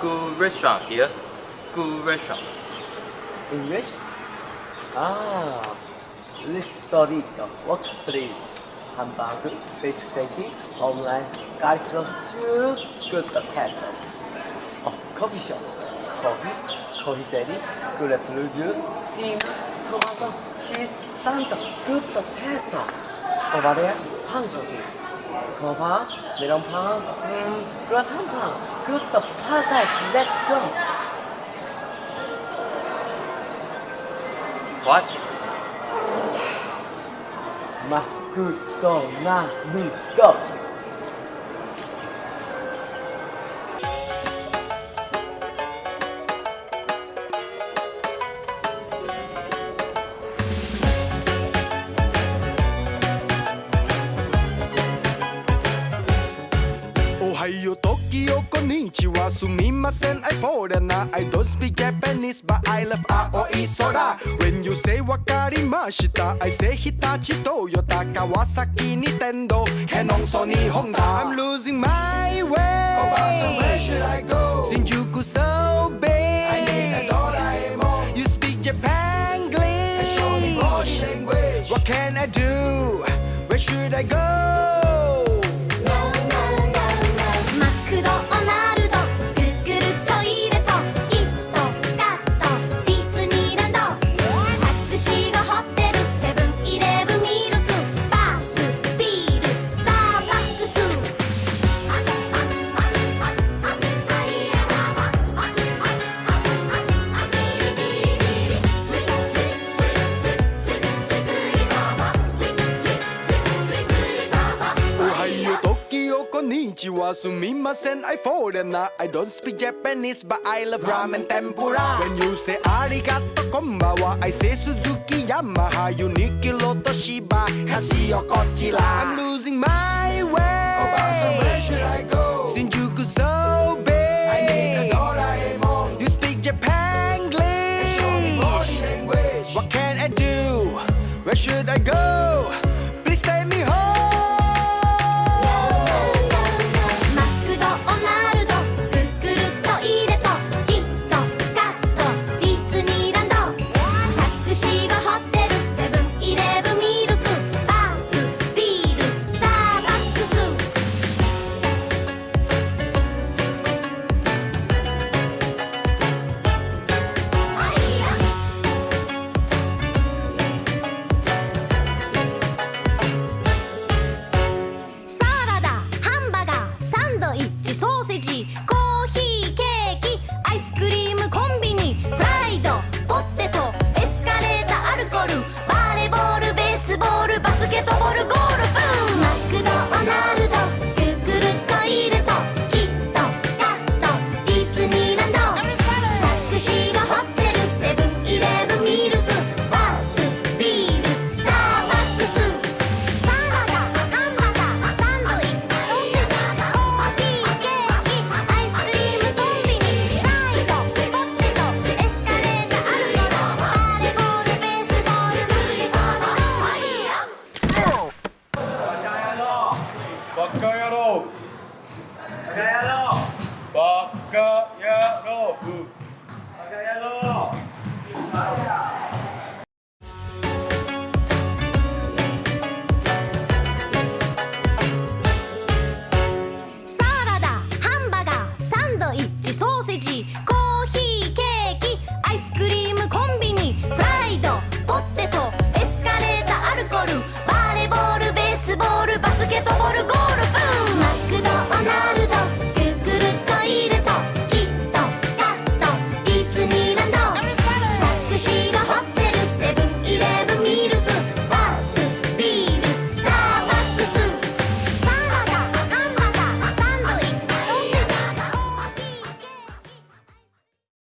good restaurant here. Good restaurant. English? Ah, ristorito. What please? Hamburger, beef steak, garlic toast, too good taste. Oh, coffee shop. Coffee, coffee jelly, good apple juice, tea, tomato, cheese, Santa, good taste. Over there, 거 봐, 메론 파, 음, 그라탕 파, 그것도 파다이 스, let's go. What? 마, 그 거, 나, 니, go. McDonald's. Ohio, Tokyo, konnichiwa, sumimasen, I foreigner I don't speak Japanese, but I love Aoi Sora When you say wakarimashita, I say Hitachi, Toyota, Kawasaki, Nintendo, Canon, Sony, Honda I'm losing my way Oh, so where should I go? Shinjuku so big I need a Doraemon You speak Japanglish show me language What can I do? Where should I go? you are sumimasen, I and I don't speak Japanese, but I love ramen tempura. When you say arigato konbawa, I say Suzuki Yamaha, Uniqlo Toshiba, Casio Kochila. I'm losing my way. Oh, Obasa, where should I go? Shinjuku so big. I need a Doraemon. You speak Japanese. What can I do? Where should I go?